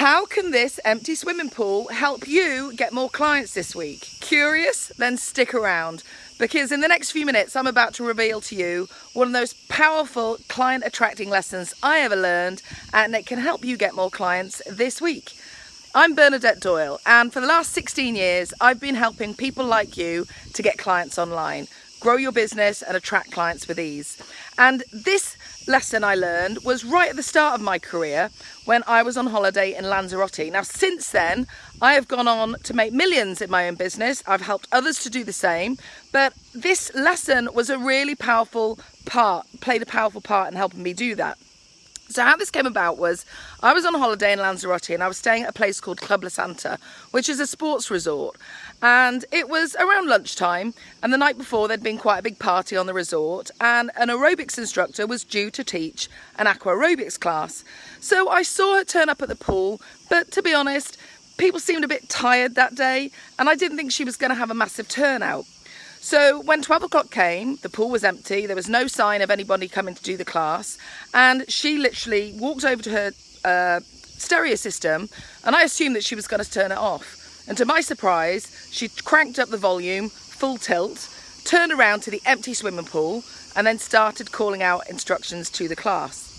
How can this empty swimming pool help you get more clients this week? Curious? Then stick around because in the next few minutes I'm about to reveal to you one of those powerful client attracting lessons I ever learned and it can help you get more clients this week. I'm Bernadette Doyle and for the last 16 years I've been helping people like you to get clients online, grow your business and attract clients with ease. And this lesson I learned was right at the start of my career when I was on holiday in Lanzarote. Now, since then, I have gone on to make millions in my own business. I've helped others to do the same, but this lesson was a really powerful part, played a powerful part in helping me do that. So how this came about was I was on holiday in Lanzarote and I was staying at a place called Club La Santa, which is a sports resort. And it was around lunchtime and the night before there'd been quite a big party on the resort and an aerobics instructor was due to teach an aqua aerobics class. So I saw her turn up at the pool, but to be honest, people seemed a bit tired that day and I didn't think she was going to have a massive turnout. So when 12 o'clock came, the pool was empty, there was no sign of anybody coming to do the class, and she literally walked over to her uh, stereo system, and I assumed that she was going to turn it off. And to my surprise, she cranked up the volume, full tilt, turned around to the empty swimming pool, and then started calling out instructions to the class.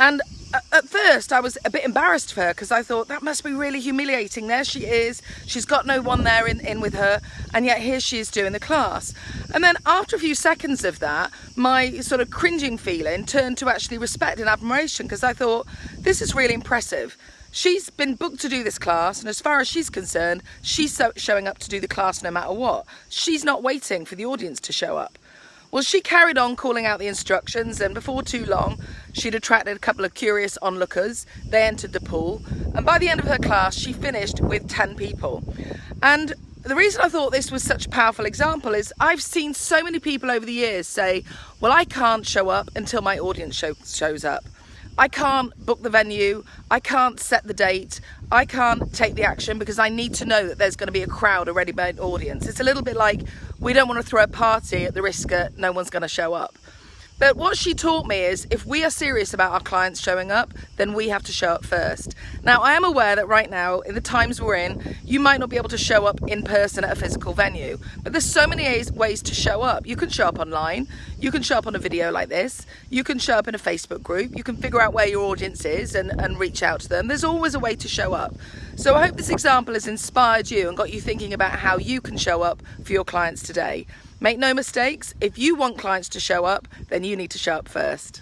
And uh, at first I was a bit embarrassed for her because I thought that must be really humiliating. There she is, she's got no one there in, in with her and yet here she is doing the class. And then after a few seconds of that, my sort of cringing feeling turned to actually respect and admiration because I thought this is really impressive. She's been booked to do this class and as far as she's concerned, she's showing up to do the class no matter what. She's not waiting for the audience to show up. Well, she carried on calling out the instructions and before too long, she'd attracted a couple of curious onlookers. They entered the pool and by the end of her class, she finished with 10 people. And the reason I thought this was such a powerful example is I've seen so many people over the years say, well, I can't show up until my audience show, shows up. I can't book the venue, I can't set the date, I can't take the action because I need to know that there's going to be a crowd, a ready-made audience. It's a little bit like we don't want to throw a party at the risk that no one's going to show up. But what she taught me is if we are serious about our clients showing up, then we have to show up first. Now, I am aware that right now, in the times we're in, you might not be able to show up in person at a physical venue, but there's so many ways to show up. You can show up online, you can show up on a video like this, you can show up in a Facebook group, you can figure out where your audience is and, and reach out to them. There's always a way to show up. So I hope this example has inspired you and got you thinking about how you can show up for your clients today. Make no mistakes, if you want clients to show up, then you need to show up first.